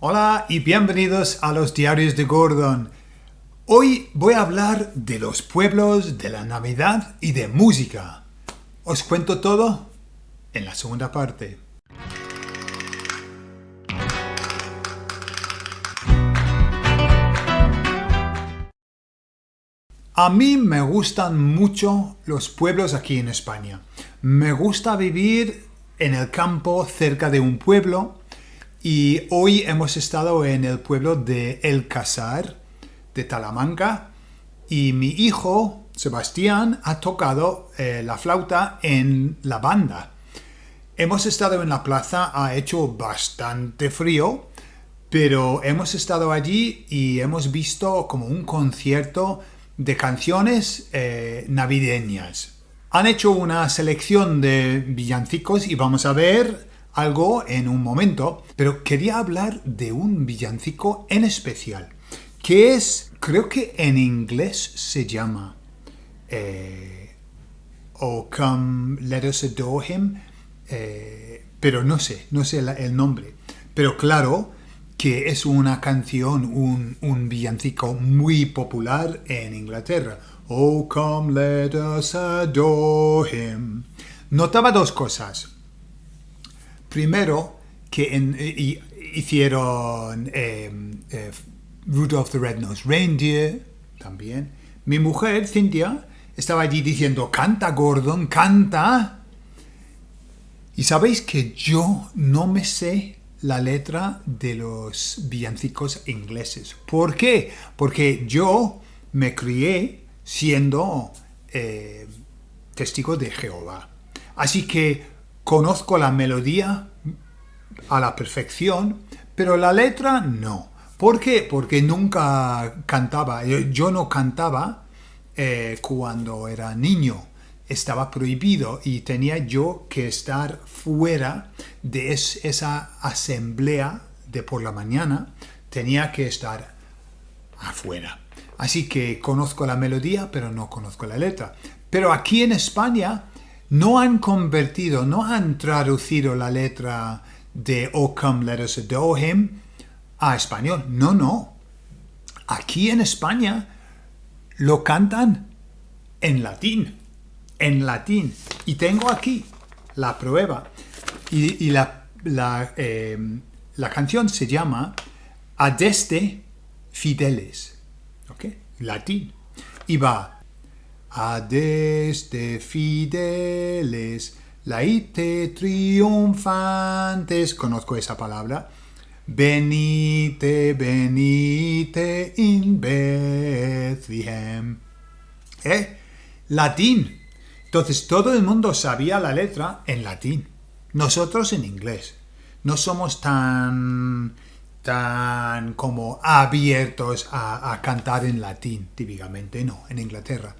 Hola y bienvenidos a los diarios de Gordon. Hoy voy a hablar de los pueblos, de la Navidad y de música. Os cuento todo en la segunda parte. A mí me gustan mucho los pueblos aquí en España. Me gusta vivir en el campo cerca de un pueblo y hoy hemos estado en el pueblo de El Casar de Talamanca y mi hijo Sebastián ha tocado eh, la flauta en la banda. Hemos estado en la plaza, ha hecho bastante frío, pero hemos estado allí y hemos visto como un concierto de canciones eh, navideñas. Han hecho una selección de villancicos y vamos a ver algo en un momento, pero quería hablar de un villancico en especial, que es, creo que en inglés se llama eh, Oh Come Let Us Adore Him, eh, pero no sé, no sé el nombre. Pero claro, que es una canción, un, villancico muy popular en Inglaterra. Oh, come, let us adore him. Notaba dos cosas. Primero, que hicieron eh, eh, Rudolph the Red-Nosed Reindeer también. Mi mujer, Cynthia, estaba allí diciendo, canta Gordon, canta. Y sabéis que yo no me sé la letra de los villancicos ingleses. ¿Por qué? Porque yo me crié siendo eh, testigo de Jehová. Así que conozco la melodía a la perfección, pero la letra no. ¿Por qué? Porque nunca cantaba. Yo, no cantaba eh, cuando era niño estaba prohibido y tenía yo que estar fuera de esa asamblea de por la mañana, tenía que estar afuera. Así que conozco la melodía, pero no conozco la letra. Pero aquí en España no han convertido, no han traducido la letra de O Come Let Us Adore Him a español. No, no. Aquí en España lo cantan en latín en latín. Y tengo aquí la prueba. Y, la, em, la, canción se llama Adeste Fideles. ¿Ok? Latín. Y va Adeste Fideles, laite triunfantes. Conozco esa palabra. Venite, venite in Bethlehem. ¿Eh? Latín. Entonces todo el mundo sabía la letra en latín, nosotros en inglés. No somos tan, tan como abiertos a, cantar en latín, típicamente, no, en Inglaterra.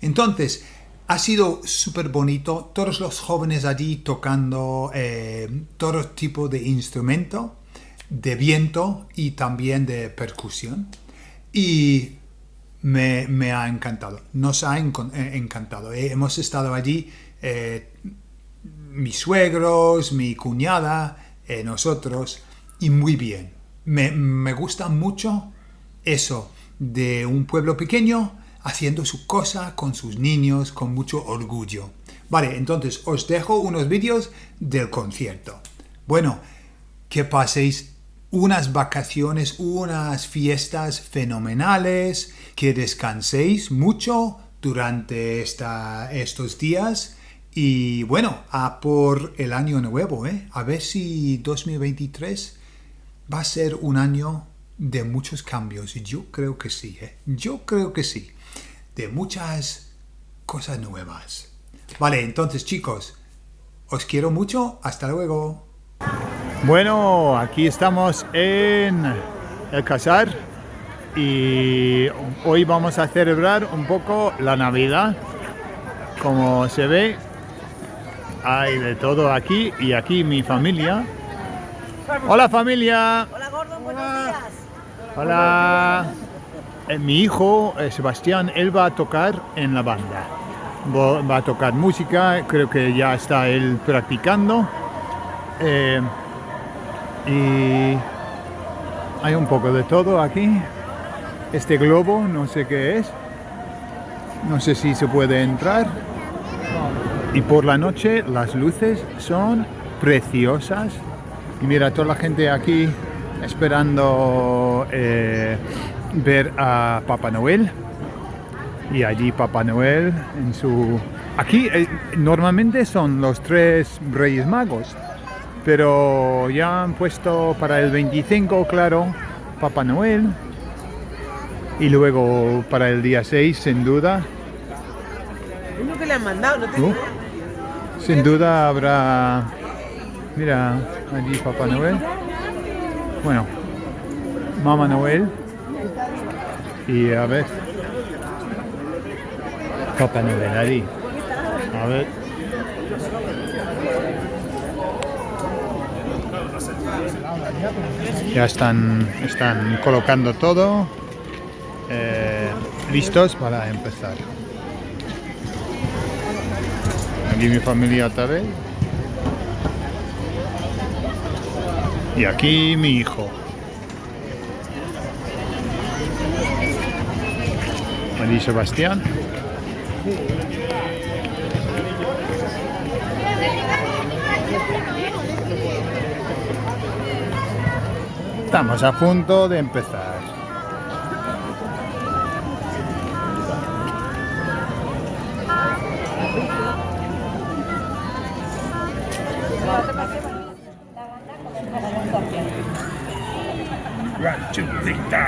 Entonces, ha sido súper bonito, todos los jóvenes allí tocando eh, todo tipo de instrumento, de viento y también de percusión. Y me, ha encantado, nos ha eh, encantado. Eh, hemos estado allí, mis suegros, mi cuñada, nosotros, y muy bien. Me, gusta mucho eso de un pueblo pequeño haciendo su cosa con sus niños con mucho orgullo. Vale, entonces os dejo unos vídeos del concierto. Bueno, que paséis unas vacaciones, unas fiestas fenomenales, que descanséis mucho durante esta, estos días y bueno, a por el año nuevo, ¿eh? a ver si 2023 va a ser un año de muchos cambios. Yo creo que sí, ¿eh? yo creo que sí, de muchas cosas nuevas. Vale, entonces chicos, os quiero mucho, hasta luego. Bueno, aquí estamos en el Casar y hoy vamos a celebrar un poco la Navidad. Como se ve, hay de todo aquí y aquí mi familia. Hola familia. Hola Gordon, buenos días. Hola. Eh, mi hijo eh, Sebastián, él va a tocar en la banda. Va a tocar música, creo que ya está él practicando. Eh, y hay un poco de todo aquí. Este globo, no sé qué es. No sé si se puede entrar. Y por la noche las luces son preciosas. Y mira, toda la gente aquí esperando eh, ver a Papá Noel. Y allí Papá Noel en su... Aquí eh, normalmente son los tres Reyes Magos. Pero ya han puesto para el 25, claro, Papá Noel. Y luego para el día 6, sin duda. Lo que le han mandado, no te Uh, sin duda habrá... Mira, allí Papá Noel. Bueno, Mamá Noel. Y a ver. Papá Noel allí. A ver. Ya están, están colocando todo. eh, listos para empezar. Aquí mi familia otra vez. Y aquí mi hijo. Allí Sebastián. Estamos a punto de empezar. Victor!